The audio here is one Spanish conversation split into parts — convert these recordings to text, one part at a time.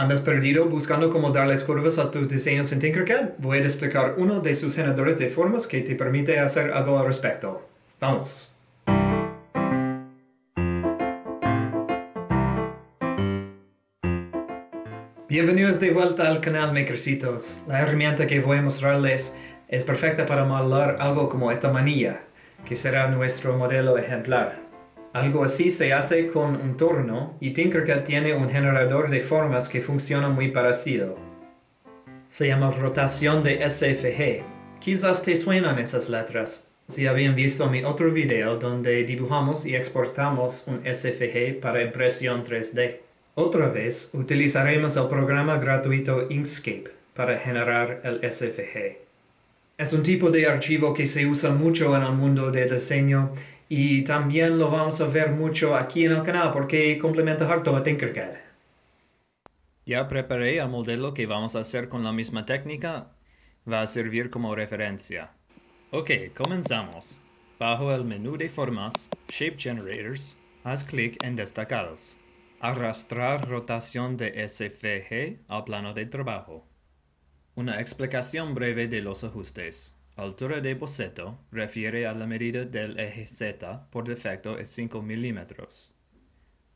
¿Andas perdido buscando cómo darles curvas a tus diseños en Tinkercad? Voy a destacar uno de sus generadores de formas que te permite hacer algo al respecto. ¡Vamos! Bienvenidos de vuelta al canal Makercitos. La herramienta que voy a mostrarles es perfecta para modelar algo como esta manilla, que será nuestro modelo ejemplar. Algo así se hace con un torno y Tinkercad tiene un generador de formas que funciona muy parecido. Se llama rotación de SFG. Quizás te suenan esas letras. Si habían visto mi otro video donde dibujamos y exportamos un SFG para impresión 3D. Otra vez utilizaremos el programa gratuito Inkscape para generar el SFG. Es un tipo de archivo que se usa mucho en el mundo de diseño y también lo vamos a ver mucho aquí en el canal porque complementa harto a Tinkercad. Ya preparé el modelo que vamos a hacer con la misma técnica. Va a servir como referencia. Ok, comenzamos. Bajo el menú de formas, Shape Generators, haz clic en Destacados. Arrastrar rotación de SVG al plano de trabajo. Una explicación breve de los ajustes. Altura de boceto refiere a la medida del eje Z, por defecto es 5 milímetros.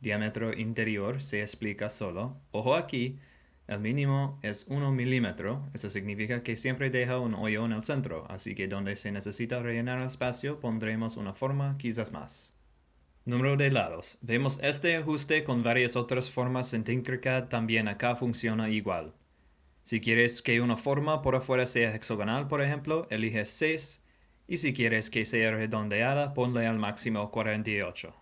Diámetro interior se explica solo. Ojo aquí, el mínimo es 1 milímetro, eso significa que siempre deja un hoyo en el centro, así que donde se necesita rellenar el espacio pondremos una forma quizás más. Número de lados. Vemos este ajuste con varias otras formas en Tinkercad también acá funciona igual. Si quieres que una forma por afuera sea hexagonal, por ejemplo, elige 6. Y si quieres que sea redondeada, ponle al máximo 48.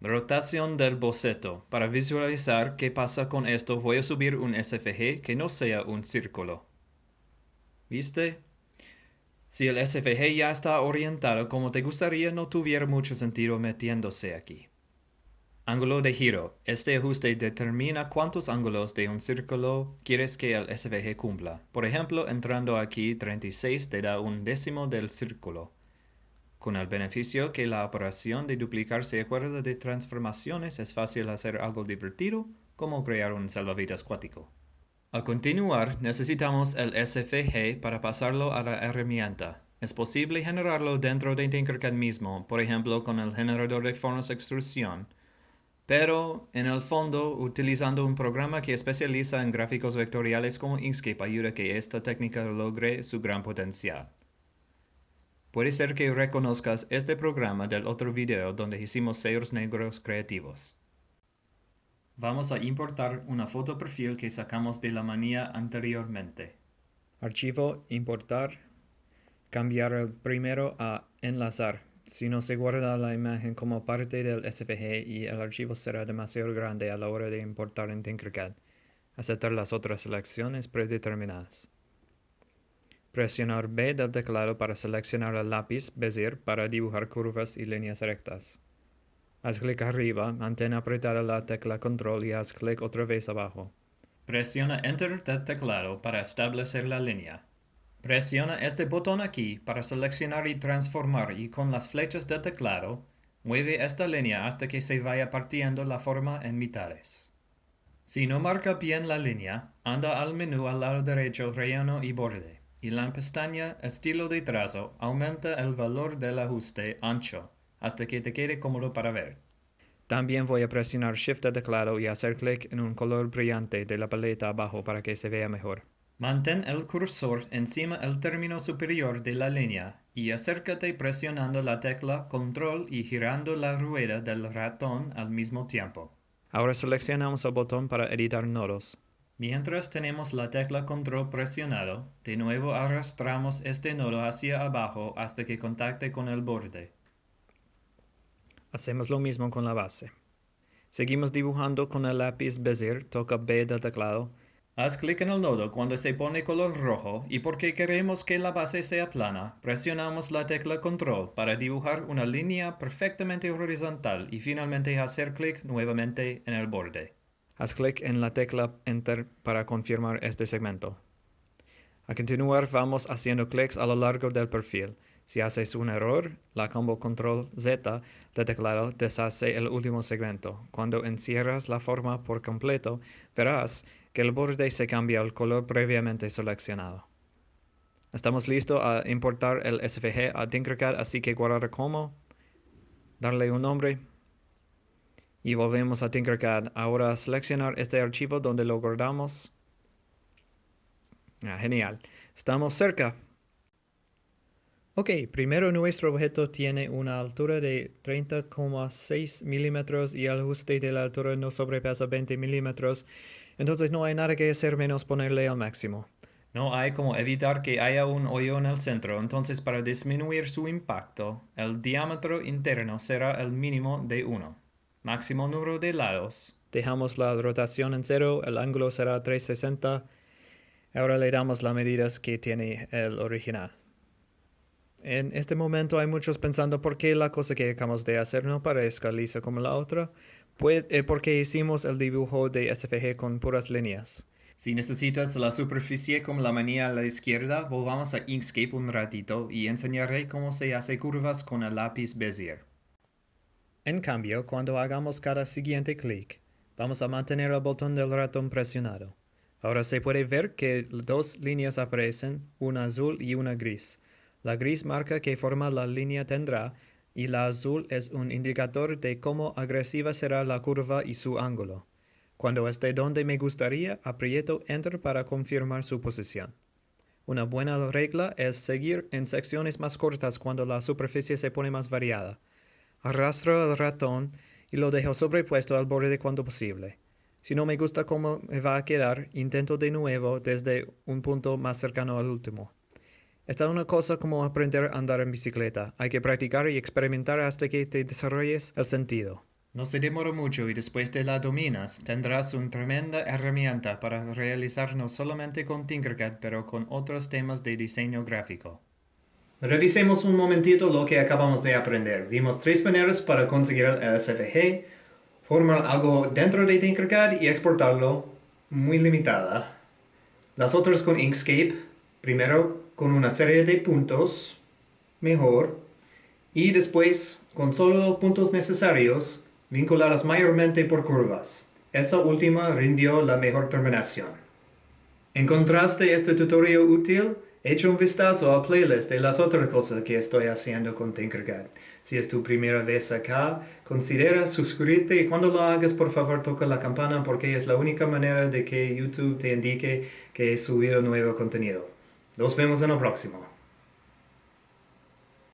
Rotación del boceto. Para visualizar qué pasa con esto, voy a subir un SVG que no sea un círculo. ¿Viste? Si el SVG ya está orientado como te gustaría, no tuviera mucho sentido metiéndose aquí. Ángulo de giro. Este ajuste determina cuántos ángulos de un círculo quieres que el SVG cumpla. Por ejemplo, entrando aquí 36 te da un décimo del círculo. Con el beneficio que la operación de duplicar se acuerda de transformaciones, es fácil hacer algo divertido, como crear un salvavidas cuático. Al continuar, necesitamos el SVG para pasarlo a la herramienta. Es posible generarlo dentro de Tinkercad mismo, por ejemplo con el generador de formas extrusión, pero, en el fondo, utilizando un programa que especializa en gráficos vectoriales como Inkscape ayuda a que esta técnica logre su gran potencial. Puede ser que reconozcas este programa del otro video donde hicimos sellos negros creativos. Vamos a importar una foto perfil que sacamos de la manía anteriormente. Archivo, importar, cambiar el primero a enlazar si no se guarda la imagen como parte del SVG y el archivo será demasiado grande a la hora de importar en Tinkercad. Aceptar las otras selecciones predeterminadas. Presionar B del teclado para seleccionar el lápiz Bezier para dibujar curvas y líneas rectas. Haz clic arriba, mantén apretada la tecla Control y haz clic otra vez abajo. Presiona Enter del teclado para establecer la línea. Presiona este botón aquí para seleccionar y transformar y con las flechas del teclado, mueve esta línea hasta que se vaya partiendo la forma en mitades. Si no marca bien la línea, anda al menú al lado derecho Relleno y Borde, y la pestaña Estilo de trazo aumenta el valor del ajuste Ancho, hasta que te quede cómodo para ver. También voy a presionar Shift del teclado y hacer clic en un color brillante de la paleta abajo para que se vea mejor. Mantén el cursor encima del término superior de la línea y acércate presionando la tecla Control y girando la rueda del ratón al mismo tiempo. Ahora seleccionamos el botón para editar nodos. Mientras tenemos la tecla Control presionado, de nuevo arrastramos este nodo hacia abajo hasta que contacte con el borde. Hacemos lo mismo con la base. Seguimos dibujando con el lápiz Bezier, toca B del teclado, Haz clic en el nodo cuando se pone color rojo y porque queremos que la base sea plana, presionamos la tecla Control para dibujar una línea perfectamente horizontal y finalmente hacer clic nuevamente en el borde. Haz clic en la tecla Enter para confirmar este segmento. A continuar vamos haciendo clics a lo largo del perfil. Si haces un error, la combo control Z de teclado deshace el último segmento. Cuando encierras la forma por completo, verás que el borde se cambia al color previamente seleccionado. Estamos listos a importar el SVG a Tinkercad, así que guardar como, darle un nombre y volvemos a Tinkercad. Ahora seleccionar este archivo donde lo guardamos. Ah, genial. Estamos cerca. Ok, primero nuestro objeto tiene una altura de 30,6 milímetros y el ajuste de la altura no sobrepasa 20 milímetros, entonces no hay nada que hacer menos ponerle al máximo. No hay como evitar que haya un hoyo en el centro, entonces para disminuir su impacto, el diámetro interno será el mínimo de 1. Máximo número de lados. Dejamos la rotación en cero, el ángulo será 360. Ahora le damos las medidas que tiene el original. En este momento hay muchos pensando por qué la cosa que acabamos de hacer no parezca lisa como la otra. Pues eh, porque hicimos el dibujo de SVG con puras líneas. Si necesitas la superficie como la manía a la izquierda, volvamos a Inkscape un ratito y enseñaré cómo se hace curvas con el lápiz Bezier. En cambio, cuando hagamos cada siguiente clic, vamos a mantener el botón del ratón presionado. Ahora se puede ver que dos líneas aparecen, una azul y una gris. La gris marca que forma la línea tendrá y la azul es un indicador de cómo agresiva será la curva y su ángulo. Cuando esté donde me gustaría, aprieto Enter para confirmar su posición. Una buena regla es seguir en secciones más cortas cuando la superficie se pone más variada. Arrastro el ratón y lo dejo sobrepuesto al borde cuando posible. Si no me gusta cómo me va a quedar, intento de nuevo desde un punto más cercano al último. Esta es una cosa como aprender a andar en bicicleta. Hay que practicar y experimentar hasta que te desarrolles el sentido. No se demora mucho y después de la dominas, tendrás una tremenda herramienta para realizar no solamente con Tinkercad, pero con otros temas de diseño gráfico. Revisemos un momentito lo que acabamos de aprender. Vimos tres maneras para conseguir el SVG, formar algo dentro de Tinkercad y exportarlo, muy limitada. Las otras con Inkscape, primero con una serie de puntos, mejor, y después con solo los puntos necesarios, vinculadas mayormente por curvas. Esa última rindió la mejor terminación. ¿Encontraste este tutorial útil? Echa un vistazo al playlist de las otras cosas que estoy haciendo con Tinkercad. Si es tu primera vez acá, considera suscribirte y cuando lo hagas por favor toca la campana porque es la única manera de que YouTube te indique que he subido nuevo contenido. Nos vemos en el próximo.